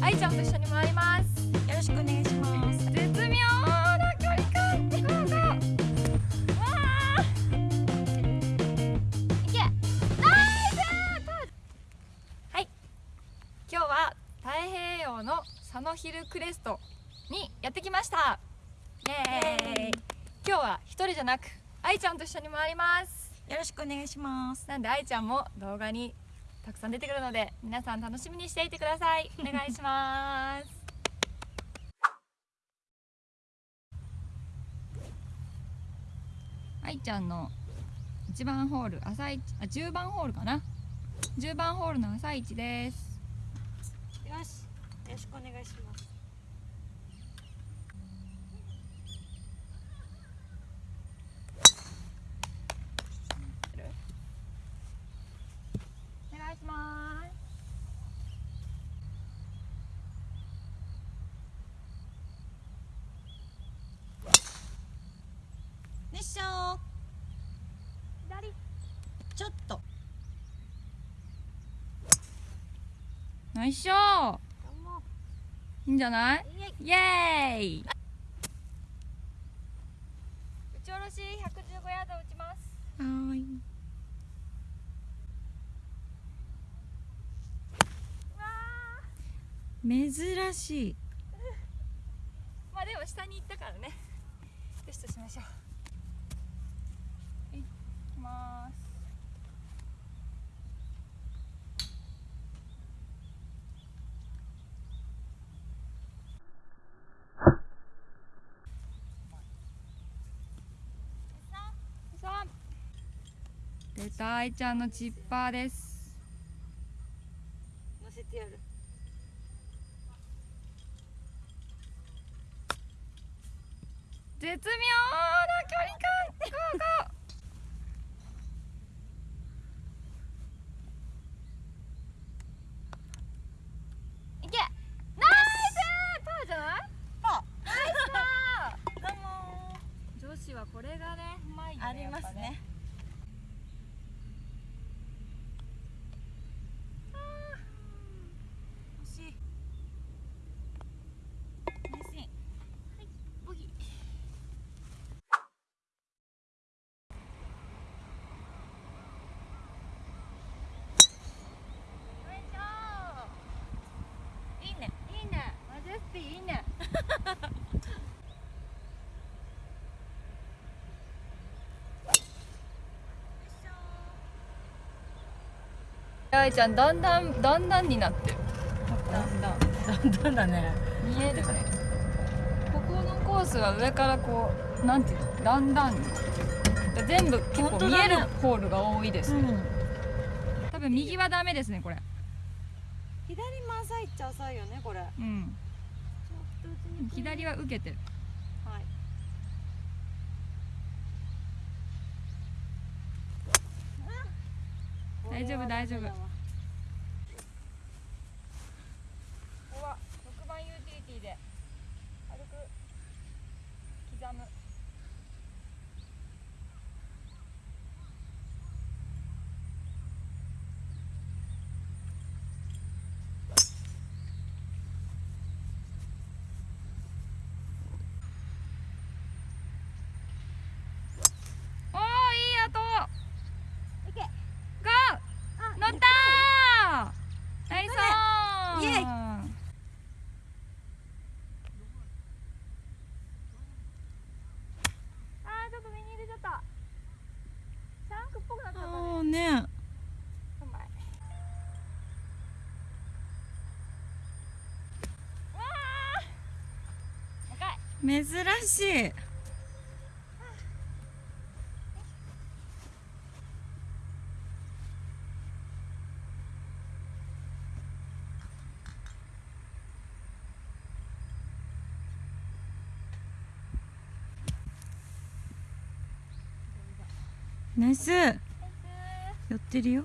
愛ちゃんと一緒に回ります。よろしくお願いします。絶妙。な距離感ゴーゴーわあいけ。ナイス。はい。今日は太平洋の佐野ヒルクレストにやってきました。イエーイ。今日は一人じゃなく愛ちゃんと一緒に回ります。よろしくお願いします。なんで愛ちゃんも動画にたくさん出てくるので皆さん楽しみにしていてください。お願いします。愛ちゃんの1番ホール朝一あ10番ホールかな？10番ホールの朝一です。よしよろしくお願いしますお願いします熱唱左ちょっと。ナイスショー。いいんじゃない？イエーイ。打ち下ろし115ヤード打ちます。はーい。珍しい。まあでも下に行ったからね。よしとしましょうはい行きます出た愛ちゃんのチッパーです。乗せてやる。絶妙な距離感ゴーゴーいけナイスパーじゃないパナイスパどうもー女子はこれがねうまいよねありますね惜しいナイスインやっぱねボギーよいしょいいねいいねマジェスティいいねあいちゃんだんだんだんだんになってる。だんだんだんだんだね。見えるね。ここのコースは上からこうなんていうのだんだん。全部結構見えるホールが多いですね、ん。多分右はダメですねこれ。左も浅いっちゃ浅いよねこれ。うん。左は受けてる大丈夫大丈夫。こここは6番ユーティリティで軽く刻むおーいい音いけゴーあ乗ったーナイスオンイエイあーちょっと右に入れちゃったシャンクっぽくなっちゃったねああね頑張れうわー高い珍しい。ナイス。寄ってるよ。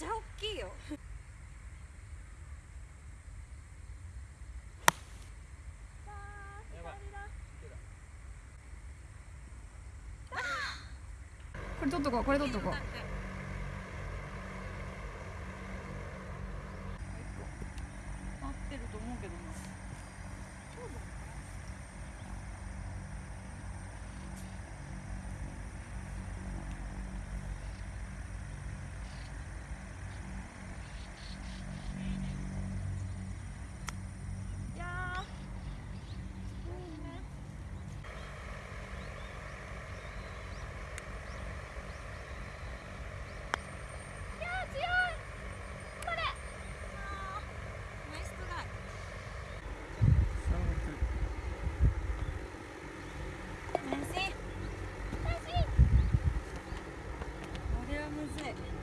ちゃ大きいよ。これ取っとこうこれ取っとこう is it.